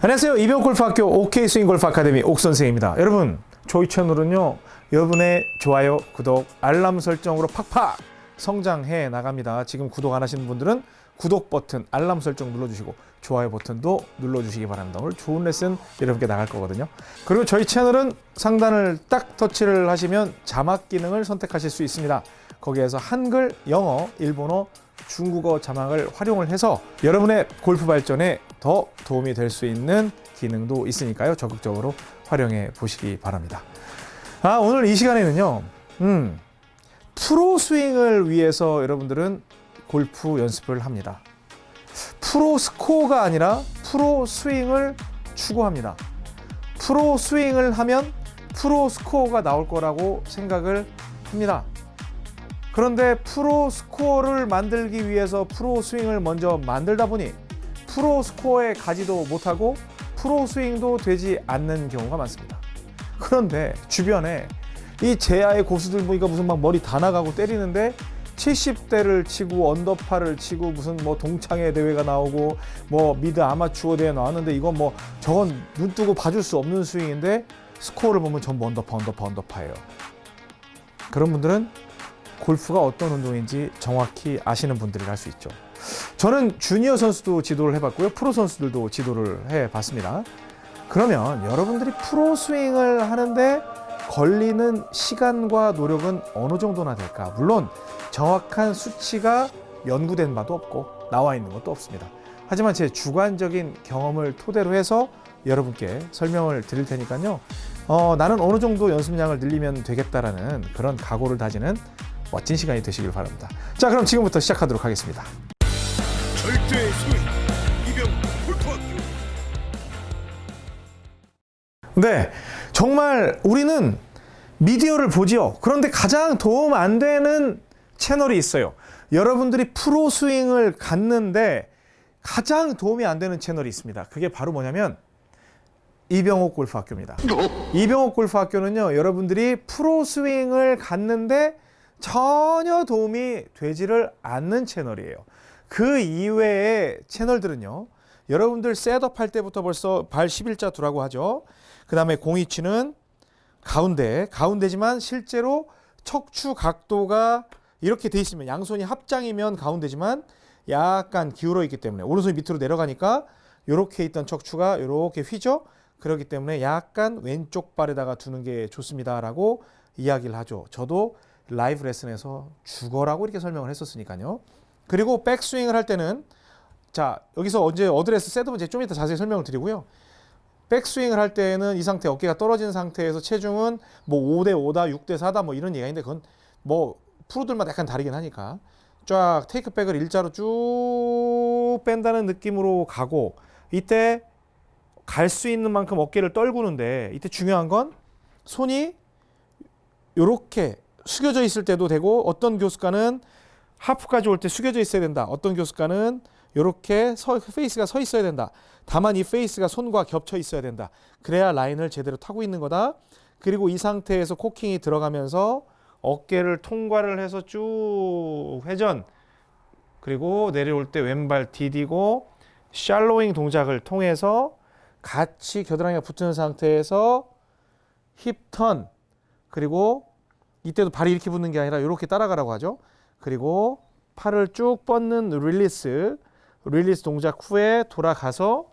안녕하세요. 이병골프학교 OK 스윙골프 아카데미 옥선생입니다. 여러분, 저희 채널은요. 여러분의 좋아요, 구독, 알람 설정으로 팍팍 성장해 나갑니다. 지금 구독 안 하시는 분들은 구독 버튼, 알람 설정 눌러주시고 좋아요 버튼도 눌러주시기 바랍니다. 오늘 좋은 레슨 여러분께 나갈 거거든요. 그리고 저희 채널은 상단을 딱 터치를 하시면 자막 기능을 선택하실 수 있습니다. 거기에서 한글, 영어, 일본어, 중국어 자막을 활용을 해서 여러분의 골프 발전에 더 도움이 될 수 있는 기능도 있으니까요. 적극적으로 활용해 보시기 바랍니다. 아, 오늘 이 시간에는요. 음, 프로 스윙을 위해서 여러분들은 골프 연습을 합니다. 프로 스코어가 아니라 프로 스윙을 추구합니다. 프로 스윙을 하면 프로 스코어가 나올 거라고 생각을 합니다. 그런데 프로 스코어를 만들기 위해서 프로 스윙을 먼저 만들다 보니 프로 스코어에 가지도 못하고 프로 스윙도 되지 않는 경우가 많습니다. 그런데 주변에 이 재야의 고수들 보니까 무슨 막 머리 다 나가고 때리는데 70대를 치고 언더파를 치고 무슨 뭐 동창회 대회가 나오고 뭐 mid 아마추어 대회 나왔는데 이건 뭐 저건 눈 뜨고 봐줄 수 없는 스윙인데 스코어를 보면 전부 언더파 언더파 언더파예요. 그런 분들은 골프가 어떤 운동인지 정확히 아시는 분들이 할 수 있죠. 저는 주니어 선수도 지도를 해봤고요. 프로 선수들도 지도를 해봤습니다. 그러면 여러분들이 프로 스윙을 하는데 걸리는 시간과 노력은 어느 정도나 될까? 물론 정확한 수치가 연구된 바도 없고 나와 있는 것도 없습니다. 하지만 제 주관적인 경험을 토대로 해서 여러분께 설명을 드릴 테니까요. 어, 나는 어느 정도 연습량을 늘리면 되겠다라는 그런 각오를 다지는 멋진 시간이 되시길 바랍니다. 자, 그럼 지금부터 시작하도록 하겠습니다. 절대의 소위 이병 골프학교 네, 정말 우리는 미디어를 보지요. 그런데 가장 도움 안 되는 채널이 있어요. 여러분들이 프로 스윙을 갖는데 가장 도움이 안 되는 채널이 있습니다. 그게 바로 뭐냐면 이병옥 골프학교입니다. 이병옥 골프학교는요, 여러분들이 프로 스윙을 갖는데 전혀 도움이 되지를 않는 채널이에요. 그 이외의 채널들은요, 여러분들 셋업 할 때부터 벌써 발 11자 두라고 하죠. 그 다음에 공이치는 가운데, 가운데지만 실제로 척추 각도가 이렇게 돼 있으면 양손이 합장이면 가운데지만 약간 기울어 있기 때문에 오른손이 밑으로 내려가니까 이렇게 있던 척추가 이렇게 휘죠. 그렇기 때문에 약간 왼쪽 발에다가 두는 게 좋습니다라고 이야기를 하죠. 저도 라이브 레슨에서 죽어라고 이렇게 설명을 했었으니까요. 그리고 백스윙을 할 때는 자 여기서 언제 어드레스 setup은 좀 이따 자세히 설명을 드리고요. 백스윙을 할 때는 이 상태 어깨가 떨어진 상태에서 체중은 뭐 5대 5다, 6대 4다 뭐 이런 얘기가 있는데 그건 뭐 프로들마다 약간 다르긴 하니까 쫙 테이크백을 일자로 쭉 뺀다는 느낌으로 가고 이때 갈 수 있는 만큼 어깨를 떨구는데 이때 중요한 건 손이 이렇게 숙여져 있을 때도 되고 어떤 교습가는 하프까지 올 때 숙여져 있어야 된다. 어떤 교습가는 이렇게 서, 페이스가 서 있어야 된다. 다만 이 페이스가 손과 겹쳐 있어야 된다. 그래야 라인을 제대로 타고 있는 거다. 그리고 이 상태에서 코킹이 들어가면서 어깨를 통과를 해서 쭉 회전 그리고 내려올 때 왼발 디디고 shallowing 동작을 통해서 같이 겨드랑이가 붙은 상태에서 hip turn 그리고 이때도 발이 이렇게 붙는 게 아니라 이렇게 따라가라고 하죠. 그리고 팔을 쭉 뻗는 릴리스 릴리스 동작 후에 돌아가서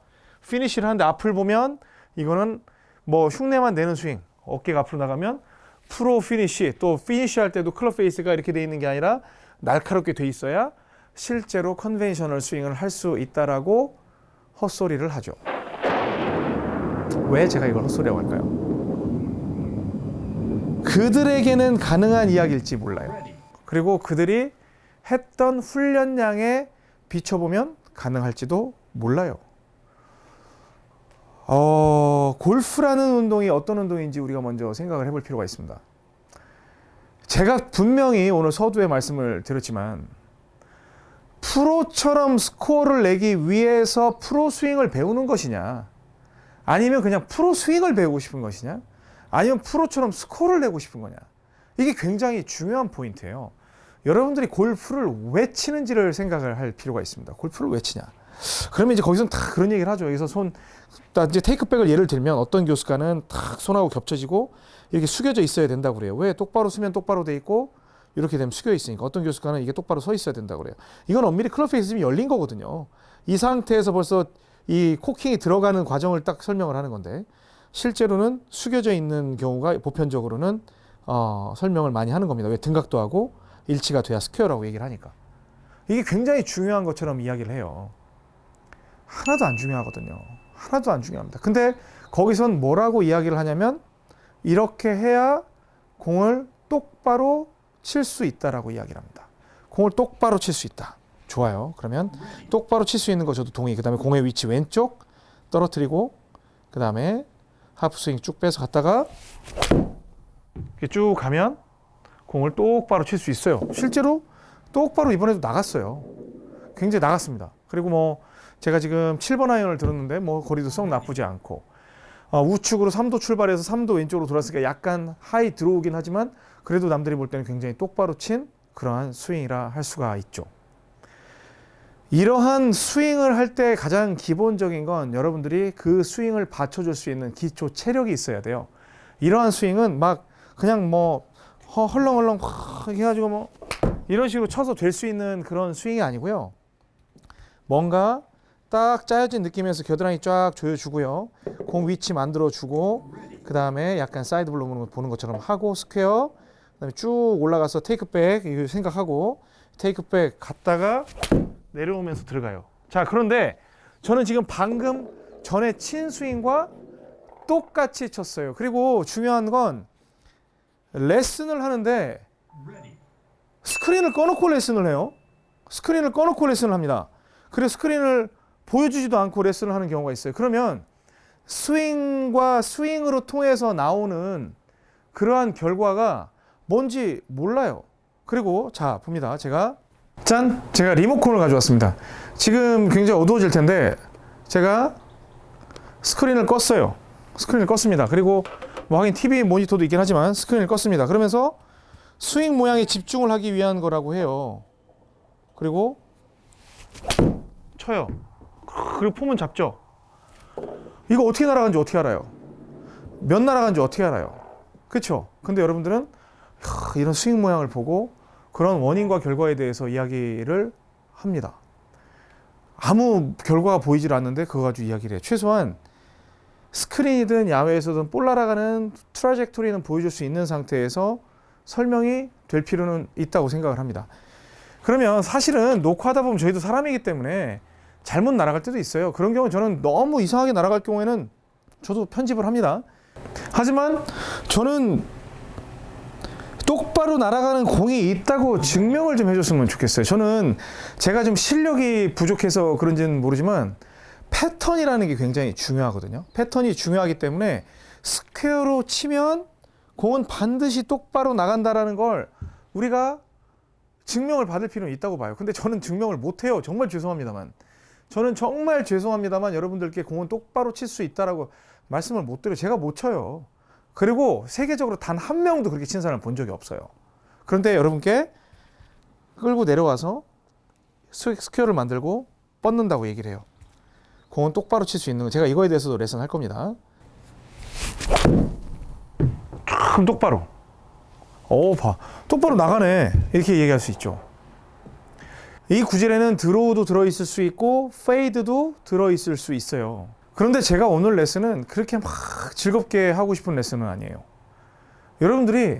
피니쉬를 하는데 앞을 보면 이거는 뭐 흉내만 내는 스윙 어깨가 앞으로 나가면 프로 피니쉬 또 피니쉬 할 때도 클럽 페이스가 이렇게 돼 있는 게 아니라 날카롭게 돼 있어야 실제로 conventional 스윙을 할 수 있다라고 헛소리를 하죠. 왜 제가 이걸 헛소리라고 할까요? 그들에게는 가능한 이야기일지 몰라요. 그리고 그들이 했던 훈련량에 비춰보면 가능할지도 몰라요. 어, 골프라는 운동이 어떤 운동인지 우리가 먼저 생각을 해볼 필요가 있습니다. 제가 분명히 오늘 서두에 말씀을 드렸지만 프로처럼 스코어를 내기 위해서 프로 스윙을 배우는 것이냐 아니면 그냥 프로 스윙을 배우고 싶은 것이냐 아니면 프로처럼 스코어를 내고 싶은 거냐 이게 굉장히 중요한 포인트예요. 여러분들이 골프를 왜 치는지를 생각을 할 필요가 있습니다. 골프를 왜 치냐? 그러면 이제 거기서는 다 그런 얘기를 하죠. 여기서 손, 나 이제 테이크백을 예를 들면 어떤 교수가는 탁 손하고 겹쳐지고 이렇게 숙여져 있어야 된다고 그래요. 왜 똑바로 쓰면 똑바로 돼 있고 이렇게 되면 숙여 있으니까 어떤 교수가는 이게 똑바로 서 있어야 된다고 그래요. 이건 엄밀히 클럽 페이스즘이 열린 거거든요. 이 상태에서 벌써 이 코킹이 들어가는 과정을 딱 설명을 하는 건데 실제로는 숙여져 있는 경우가 보편적으로는 어, 설명을 많이 하는 겁니다. 왜 등각도 하고 일치가 돼야 square라고 얘기를 하니까. 이게 굉장히 중요한 것처럼 이야기를 해요. 하나도 안 중요하거든요. 하나도 안 중요합니다. 근데 거기선 뭐라고 이야기를 하냐면 이렇게 해야 공을 똑바로 칠 수 있다라고 이야기를 합니다. 공을 똑바로 칠 수 있다. 좋아요. 그러면 똑바로 칠 수 있는 거 저도 동의. 그 다음에 공의 위치 왼쪽 떨어뜨리고 그 다음에 하프 스윙 쭉 빼서 갔다가 쭉 가면 공을 똑바로 칠 수 있어요. 실제로 똑바로 이번에도 나갔어요. 굉장히 나갔습니다. 그리고 뭐 제가 지금 7번 아이언을 들었는데 뭐 거리도 썩 나쁘지 않고 어, 우측으로 3도 출발해서 3도 왼쪽으로 돌았으니까 약간 high draw긴 하지만 그래도 남들이 볼 때는 굉장히 똑바로 친 그러한 스윙이라 할 수가 있죠. 이러한 스윙을 할 때 가장 기본적인 건 여러분들이 그 스윙을 받쳐줄 수 있는 기초 체력이 있어야 돼요. 이러한 스윙은 막 그냥 뭐 허- 헐렁헐렁 확 해가지고 뭐 이런 식으로 쳐서 될 수 있는 그런 스윙이 아니고요. 뭔가 딱 짜여진 느낌에서 겨드랑이 쫙 조여주고요. 공 위치 만들어주고 그 다음에 약간 side blow 보는 것처럼 하고 square 그 다음에 쭉 올라가서 테이크백 이거 생각하고 테이크백 갔다가 내려오면서 들어가요. 자 그런데 저는 지금 방금 전에 친 스윙과 똑같이 쳤어요. 그리고 중요한 건 레슨을 하는데 스크린을 꺼놓고 레슨을 해요. 스크린을 꺼놓고 레슨을 합니다. 그래서 스크린을 보여주지도 않고 레슨을 하는 경우가 있어요. 그러면 스윙과 스윙으로 통해서 나오는 그러한 결과가 뭔지 몰라요. 그리고 자 봅니다. 제가 짠 제가 리모컨을 가져왔습니다. 지금 굉장히 어두워질 텐데 제가 스크린을 껐어요. 스크린을 껐습니다. 그리고 뭐 하긴 TV 모니터도 있긴 하지만 스크린을 껐습니다. 그러면서 스윙 모양에 집중을 하기 위한 거라고 해요. 그리고 쳐요. 그리고 폼은 잡죠. 이거 어떻게 날아가는지 어떻게 알아요? 몇 날아가는지 어떻게 알아요? 그렇죠? 근데 여러분들은 하, 이런 스윙 모양을 보고 그런 원인과 결과에 대해서 이야기를 합니다. 아무 결과가 보이질 않는데 그거 가지고 이야기를 해요. 최소한 스크린이든 야외에서든 볼 날아가는 트라젝토리는 보여줄 수 있는 상태에서 설명이 될 필요는 있다고 생각을 합니다. 그러면 사실은 녹화하다 보면 저희도 사람이기 때문에 잘못 날아갈 때도 있어요. 그런 경우 저는 너무 이상하게 날아갈 경우에는 저도 편집을 합니다. 하지만 저는 똑바로 날아가는 공이 있다고 증명을 좀 해줬으면 좋겠어요. 저는 제가 좀 실력이 부족해서 그런지는 모르지만 패턴이라는 게 굉장히 중요하거든요. 패턴이 중요하기 때문에 square로 치면 공은 반드시 똑바로 나간다라는 걸 우리가 증명을 받을 필요는 있다고 봐요. 근데 저는 증명을 못해요. 정말 죄송합니다만. 저는 정말 죄송합니다만 여러분들께 공은 똑바로 칠 수 있다라고 말씀을 못 드려요. 제가 못 쳐요. 그리고 세계적으로 단 한 명도 그렇게 친 사람을 본 적이 없어요. 그런데 여러분께 끌고 내려와서 s- square를 만들고 뻗는다고 얘기를 해요. 공은 똑바로 칠 수 있는 거 제가 이거에 대해서도 레슨 할 겁니다. 참 똑바로. 오, 봐. 똑바로 나가네. 이렇게 얘기할 수 있죠. 이 구질에는 드로우도 들어있을 수 있고, 페이드도 들어있을 수 있어요. 그런데 제가 오늘 레슨은 그렇게 막 즐겁게 하고 싶은 레슨은 아니에요. 여러분들이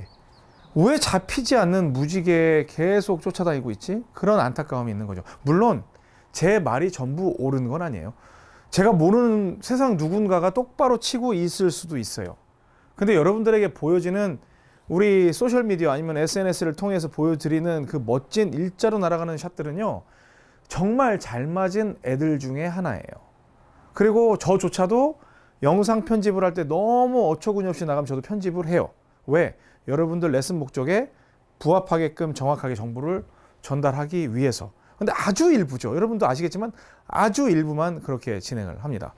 왜 잡히지 않는 무지개에 계속 쫓아다니고 있지? 그런 안타까움이 있는 거죠. 물론 제 말이 전부 옳은 건 아니에요. 제가 모르는 세상 누군가가 똑바로 치고 있을 수도 있어요. 근데 여러분들에게 보여지는 우리 소셜미디어 아니면 SNS를 통해서 보여드리는 그 멋진 일자로 날아가는 샷들은요, 정말 잘 맞은 애들 중에 하나예요. 그리고 저조차도 영상 편집을 할 때 너무 어처구니 없이 나가면 저도 편집을 해요. 왜? 여러분들 레슨 목적에 부합하게끔 정확하게 정보를 전달하기 위해서. 근데 아주 일부죠. 여러분도 아시겠지만 아주 일부만 그렇게 진행을 합니다.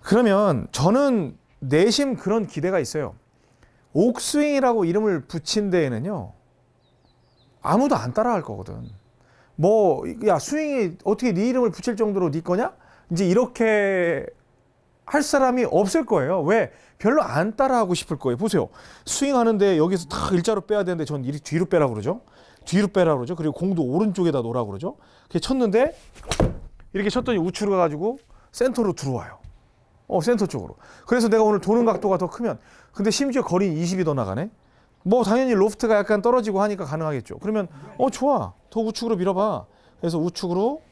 그러면 저는 내심 그런 기대가 있어요. 옥스윙이라고 이름을 붙인 데에는요. 아무도 안 따라할 거거든. 뭐 야 스윙이 어떻게 네 이름을 붙일 정도로 네 거냐? 이제 이렇게 할 사람이 없을 거예요. 왜? 별로 안 따라하고 싶을 거예요. 보세요. 스윙 하는데 여기서 다 일자로 빼야 되는데 전 뒤로 빼라 그러죠. 뒤로 빼라 그러죠. 그리고 공도 오른쪽에다 놓으라 그러죠. 그렇게 쳤는데 이렇게 쳤더니 우측으로 가가지고 센터로 들어와요. 어, 센터 쪽으로. 그래서 내가 오늘 도는 각도가 더 크면 근데 심지어 거리는 20이 더 나가네. 뭐 당연히 로프트가 약간 떨어지고 하니까 가능하겠죠. 그러면 어 좋아. 더 우측으로 밀어봐. 그래서 우측으로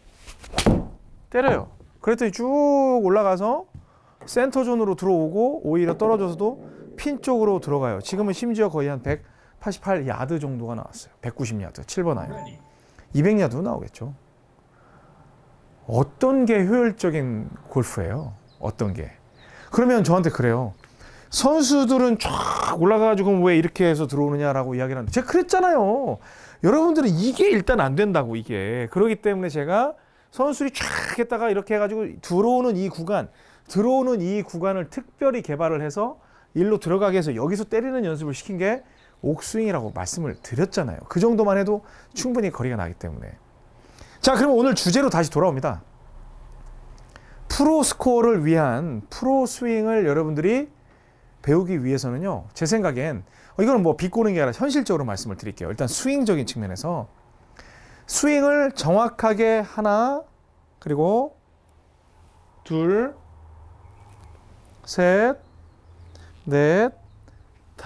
때려요. 그랬더니 쭉 올라가서 center zone으로 들어오고 오히려 떨어져서도 핀 쪽으로 들어가요. 지금은 심지어 거의 한 188 야드 정도가 나왔어요. 190 야드, 7번 아이언. 200 야드도 나오겠죠. 어떤 게 효율적인 골프예요? 어떤 게? 그러면 저한테 그래요. 선수들은 쫙 올라가가지고 왜 이렇게 해서 들어오느냐라고 이야기를 하는데 제가 그랬잖아요. 여러분들은 이게 일단 안 된다고 이게. 그렇기 때문에 제가 선수들이 쫙 했다가 이렇게 해가지고 들어오는 이 구간, 들어오는 이 구간을 특별히 개발을 해서 일로 들어가게 해서 여기서 때리는 연습을 시킨 게 옥스윙이라고 말씀을 드렸잖아요. 그 정도만 해도 충분히 거리가 나기 때문에. 자, 그럼 오늘 주제로 다시 돌아옵니다. 프로 스코어를 위한 프로 스윙을 여러분들이 배우기 위해서는요. 제 생각엔 어, 이거는 뭐 비꼬는 게 아니라 현실적으로 말씀을 드릴게요. 일단 스윙적인 측면에서 스윙을 정확하게 하나 그리고 둘, 셋, 넷,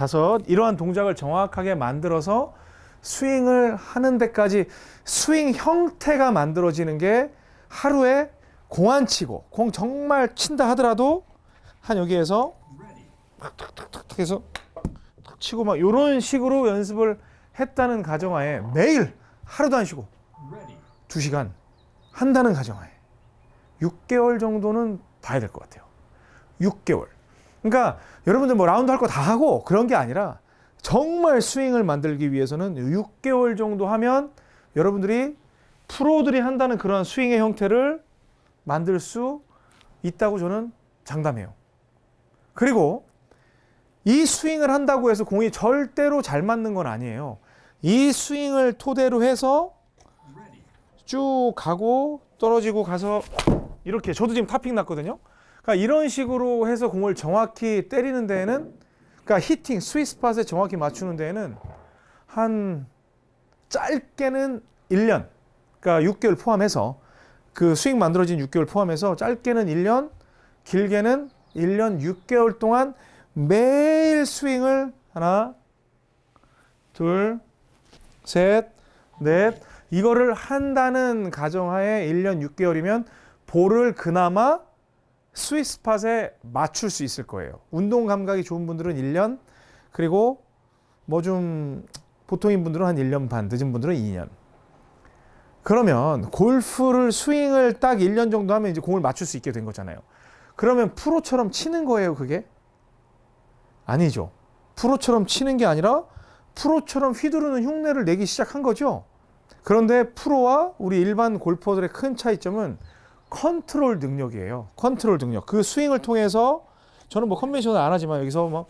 다섯 이러한 동작을 정확하게 만들어서 스윙을 하는 데까지 스윙 형태가 만들어지는 게 하루에 공 안 치고 공 정말 친다 하더라도 한 여기에서 탁탁탁탁 해서 탁 치고 막 이런 식으로 연습을 했다는 가정하에 매일 하루도 안 쉬고 두 시간 한다는 가정하에 6개월 정도는 봐야 될 것 같아요. 6개월. 그러니까 여러분들 뭐 라운드 할 거 다 하고 그런 게 아니라 정말 스윙을 만들기 위해서는 6개월 정도 하면 여러분들이 프로들이 한다는 그런 스윙의 형태를 만들 수 있다고 저는 장담해요. 그리고 이 스윙을 한다고 해서 공이 절대로 잘 맞는 건 아니에요. 이 스윙을 토대로 해서 쭉 가고 떨어지고 가서 이렇게 저도 지금 탑핑 났거든요. 그러니까 이런 식으로 해서 공을 정확히 때리는 데에는 그러니까 hitting sweet spot에 정확히 맞추는 데에는 한 짧게는 1년 그러니까 6개월 포함해서 그 스윙 만들어진 6개월 포함해서 짧게는 1년 길게는 1년 6개월 동안 매일 스윙을 하나 둘 셋, 넷 이거를 한다는 가정하에 1년 6개월이면 볼을 그나마 스윗 스팟에 맞출 수 있을 거예요. 운동 감각이 좋은 분들은 1년 그리고 뭐 좀 보통인 분들은 한 1년 반, 늦은 분들은 2년. 그러면 골프를 스윙을 딱 1년 정도 하면 이제 공을 맞출 수 있게 된 거잖아요. 그러면 프로처럼 치는 거예요, 그게? 아니죠. 프로처럼 치는 게 아니라 프로처럼 휘두르는 흉내를 내기 시작한 거죠. 그런데 프로와 우리 일반 골퍼들의 큰 차이점은 컨트롤 능력이에요. 컨트롤 능력. 그 스윙을 통해서 저는 뭐 컨벤션을 안 하지만 여기서 막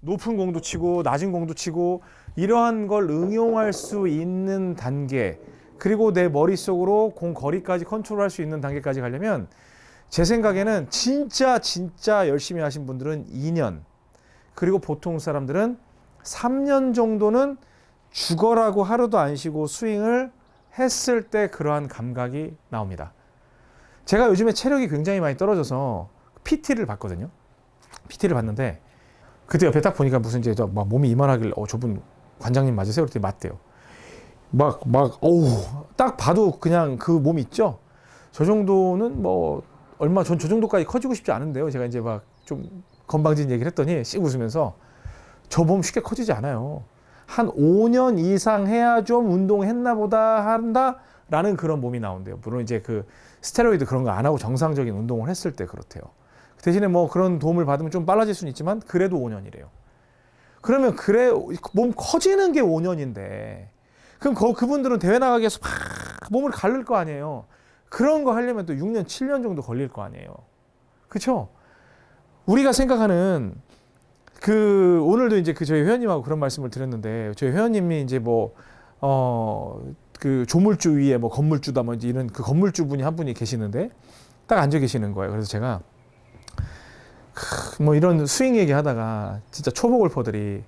높은 공도 치고 낮은 공도 치고 이러한 걸 응용할 수 있는 단계 그리고 내 머릿속으로 공 거리까지 컨트롤할 수 있는 단계까지 가려면 제 생각에는 진짜 진짜 열심히 하신 분들은 2년 그리고 보통 사람들은 3년 정도는 죽어라고 하루도 안 쉬고 스윙을 했을 때 그러한 감각이 나옵니다. 제가 요즘에 체력이 굉장히 많이 떨어져서 PT를 봤거든요. PT를 봤는데 그때 옆에 딱 보니까 무슨 이제 막 몸이 이만하길 어 저분 관장님 맞으세요? 그랬더니 맞대요. 막 막 어우 딱 봐도 그냥 그 몸 있죠. 저 정도는 뭐 얼마 전 저 정도까지 커지고 싶지 않은데요. 제가 이제 막 좀 건방진 얘기를 했더니 씩 웃으면서 저 몸 쉽게 커지지 않아요. 한 5년 이상 해야 좀 운동했나 보다 한다 라는 그런 몸이 나온대요. 물론 이제 그 스테로이드 그런 거 안 하고 정상적인 운동을 했을 때 그렇대요. 대신에 뭐 그런 도움을 받으면 좀 빨라질 수는 있지만 그래도 5년이래요. 그러면 그래 몸 커지는 게 5년인데 그럼 거, 그분들은 대회 나가기 위해서 막 몸을 가를 거 아니에요. 그런 거 하려면 또 6년, 7년 정도 걸릴 거 아니에요. 그렇죠? 우리가 생각하는 그 오늘도 이제 그 저희 회원님하고 그런 말씀을 드렸는데 저희 회원님이 이제 뭐 어 그 조물주 위에 뭐 건물주다 뭐 이런 그 건물주 분이 한 분이 계시는데 딱 앉아 계시는 거예요. 그래서 제가 크, 뭐 이런 스윙 얘기하다가 진짜 초보 골퍼들이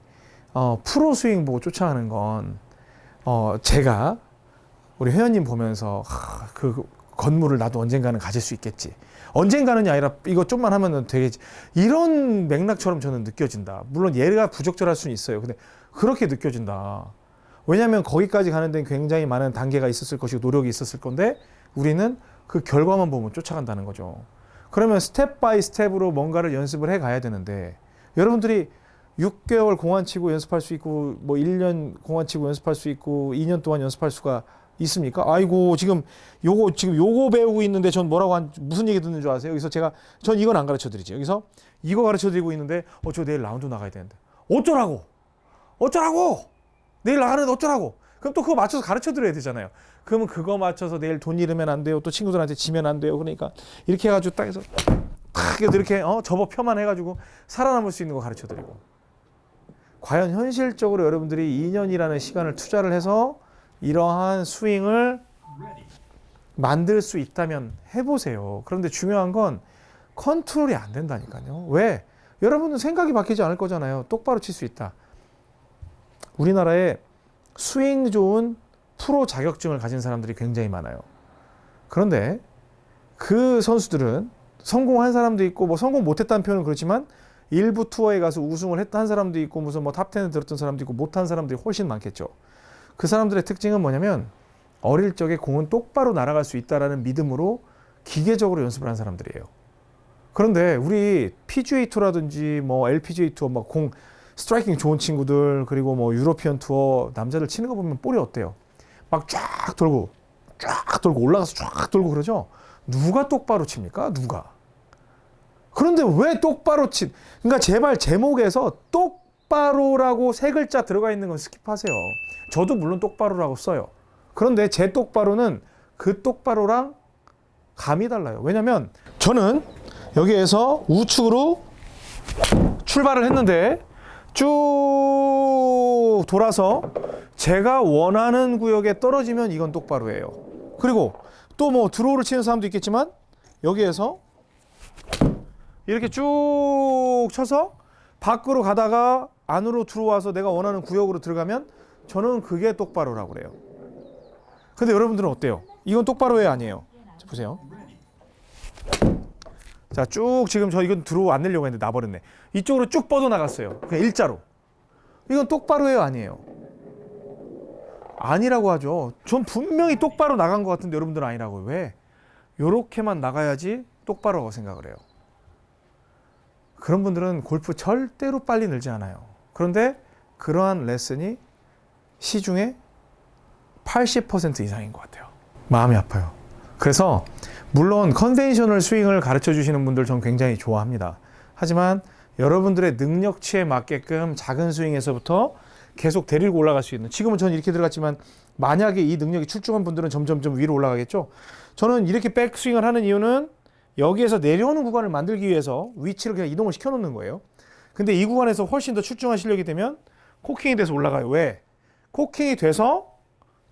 어, 프로 스윙 보고 쫓아가는 건 어, 제가 우리 회원님 보면서 하, 그 건물을 나도 언젠가는 가질 수 있겠지. 언젠가는이 아니라 이거 좀만 하면은 되겠지. 이런 맥락처럼 저는 느껴진다. 물론 얘가 부적절할 수는 있어요. 근데 그렇게 느껴진다. 왜냐하면 거기까지 가는 데는 굉장히 많은 단계가 있었을 것이고 노력이 있었을 건데 우리는 그 결과만 보면 쫓아간다는 거죠. 그러면 step by step으로 뭔가를 연습을 해 가야 되는데 여러분들이 6개월 공 안 치고 연습할 수 있고 뭐 1년 공 안 치고 연습할 수 있고 2년 동안 연습할 수가 있습니까? 아이고 지금 요거 지금 요거 배우고 있는데 전 뭐라고 한 무슨 얘기 듣는 줄 아세요? 여기서 제가 전 이건 안 가르쳐 드리죠. 여기서 이거 가르쳐 드리고 있는데 어 저 내일 라운드 나가야 되는데 어쩌라고? 어쩌라고? 내일 나가는데 어쩌라고? 그럼 또 그거 맞춰서 가르쳐 드려야 되잖아요. 그러면 그거 맞춰서 내일 돈 잃으면 안 돼요. 또 친구들한테 지면 안 돼요. 그러니까 이렇게 해가지고 딱 해서 탁 이렇게 어 접어 펴만 해가지고 살아남을 수 있는 거 가르쳐 드리고 과연 현실적으로 여러분들이 2년이라는 시간을 투자를 해서 이러한 스윙을 만들 수 있다면 해보세요. 그런데 중요한 건 컨트롤이 안 된다니까요. 왜? 여러분은 생각이 바뀌지 않을 거잖아요. 똑바로 칠 수 있다. 우리나라에 스윙 좋은 프로 자격증을 가진 사람들이 굉장히 많아요. 그런데 그 선수들은 성공한 사람도 있고 뭐 성공 못했다는 표현은 그렇지만 일부 투어에 가서 우승을 했던 사람도 있고 무슨 뭐 top 10에 들었던 사람도 있고 못한 사람들이 훨씬 많겠죠. 그 사람들의 특징은 뭐냐면 어릴 적에 공은 똑바로 날아갈 수 있다라는 믿음으로 기계적으로 연습을 한 사람들이에요. 그런데 우리 PGA 투어라든지 뭐 LPGA 투어 막 공 striking 좋은 친구들 그리고 뭐 European Tour 남자들 치는 거 보면 볼이 어때요? 막 쫙 돌고 쫙 돌고 올라가서 쫙 돌고 그러죠. 누가 똑바로 칩니까? 누가? 그런데 왜 똑바로 친? 그러니까 제발 제목에서 똑바로라고 세 글자 들어가 있는 건 skip하세요. 저도 물론 똑바로라고 써요. 그런데 제 똑바로는 그 똑바로랑 감이 달라요. 왜냐면 저는 여기에서 우측으로 출발을 했는데 쭉 돌아서 제가 원하는 구역에 떨어지면 이건 똑바로예요. 그리고 또 뭐 드로우를 치는 사람도 있겠지만 여기에서 이렇게 쭉 쳐서 밖으로 가다가 안으로 들어와서 내가 원하는 구역으로 들어가면 저는 그게 똑바로라고 그래요. 근데 여러분들은 어때요? 이건 똑바로예요, 아니에요? 자, 보세요. 자, 쭉 지금 저 이건 들어 안 내려고 했는데 나버렸네. 이쪽으로 쭉 뻗어 나갔어요. 그냥 일자로. 이건 똑바로예요, 아니에요? 아니라고 하죠. 전 분명히 똑바로 나간 것 같은데 여러분들은 아니라고. 왜? 요렇게만 나가야지 똑바로라고 생각을 해요. 그런 분들은 골프 절대로 빨리 늘지 않아요. 그런데 그러한 레슨이 시중에 80% 이상인 것 같아요. 마음이 아파요. 그래서 물론 conventional 스윙을 가르쳐 주시는 분들 전 굉장히 좋아합니다. 하지만 여러분들의 능력치에 맞게끔 작은 스윙에서부터 계속 데리고 올라갈 수 있는 지금은 저는 이렇게 들어갔지만 만약에 이 능력이 출중한 분들은 점점점 위로 올라가겠죠. 저는 이렇게 백스윙을 하는 이유는 여기에서 내려오는 구간을 만들기 위해서 위치를 그냥 이동을 시켜 놓는 거예요. 근데 이 구간에서 훨씬 더 출중한 실력이 되면 코킹이 돼서 올라가요. 왜? 코킹이 돼서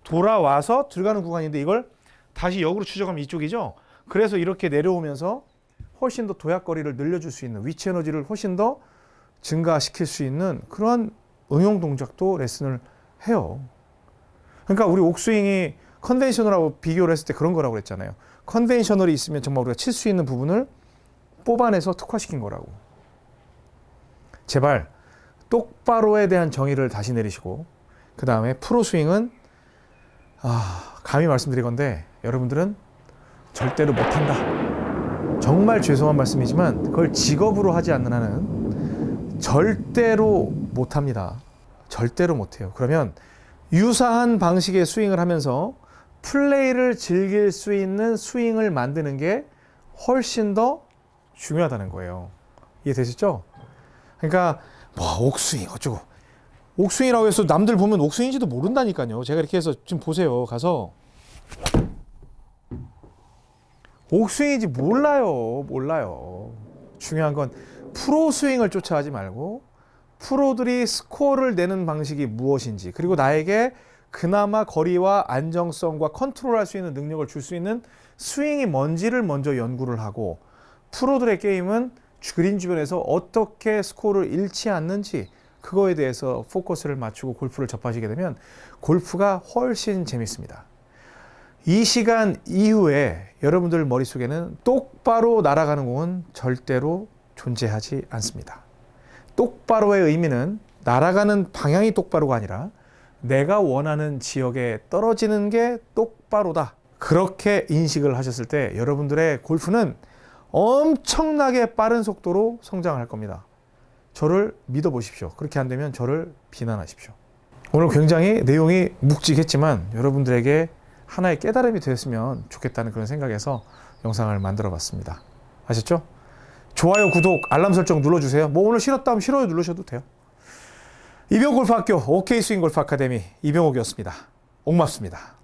돌아와서 들어가는 구간인데 이걸 다시 역으로 추적하면 이쪽이죠. 그래서 이렇게 내려오면서 훨씬 더 도약거리를 늘려줄 수 있는 위치 에너지를 훨씬 더 증가시킬 수 있는 그러한 응용 동작도 레슨을 해요. 그러니까 우리 옥스윙이 컨벤셔널하고 비교를 했을 때 그런 거라고 그랬잖아요. 컨벤셔널이 있으면 정말 우리가 칠 수 있는 부분을 뽑아내서 특화시킨 거라고. 제발 똑바로에 대한 정의를 다시 내리시고 그 다음에 프로 스윙은 아, 감히 말씀드릴 건데 여러분들은 절대로 못한다. 정말 죄송한 말씀이지만 그걸 직업으로 하지 않는 한은 절대로 못합니다. 절대로 못해요. 그러면 유사한 방식의 스윙을 하면서 플레이를 즐길 수 있는 스윙을 만드는 게 훨씬 더 중요하다는 거예요. 이해되셨죠? 그러니까 뭐 옥스윙 어쩌고 옥스윙이라고 해서 남들 보면 옥스윙인지도 모른다니까요. 제가 이렇게 해서 지금 보세요. 가서 옥스윙인지 몰라요. 몰라요. 중요한 건 프로 스윙을 쫓아하지 말고 프로들이 스코어를 내는 방식이 무엇인지 그리고 나에게 그나마 거리와 안정성과 컨트롤할 수 있는 능력을 줄 수 있는 스윙이 뭔지를 먼저 연구를 하고 프로들의 게임은 그린 주변에서 어떻게 스코어를 잃지 않는지 그거에 대해서 포커스를 맞추고 골프를 접하시게 되면 골프가 훨씬 재밌습니다. 이 시간 이후에 여러분들 머릿속에는 똑바로 날아가는 공은 절대로 존재하지 않습니다. 똑바로의 의미는 날아가는 방향이 똑바로가 아니라 내가 원하는 지역에 떨어지는 게 똑바로다. 그렇게 인식을 하셨을 때 여러분들의 골프는 엄청나게 빠른 속도로 성장할 겁니다. 저를 믿어보십시오. 그렇게 안 되면 저를 비난하십시오. 오늘 굉장히 내용이 묵직했지만 여러분들에게 하나의 깨달음이 되었으면 좋겠다는 그런 생각에서 영상을 만들어 봤습니다. 아셨죠? 좋아요, 구독, 알람 설정 눌러주세요. 뭐 오늘 싫었다 하면 싫어요 누르셔도 돼요. 이병골프학교 OK 스윙 골프 아카데미 이병옥이었습니다. 옥맙습니다.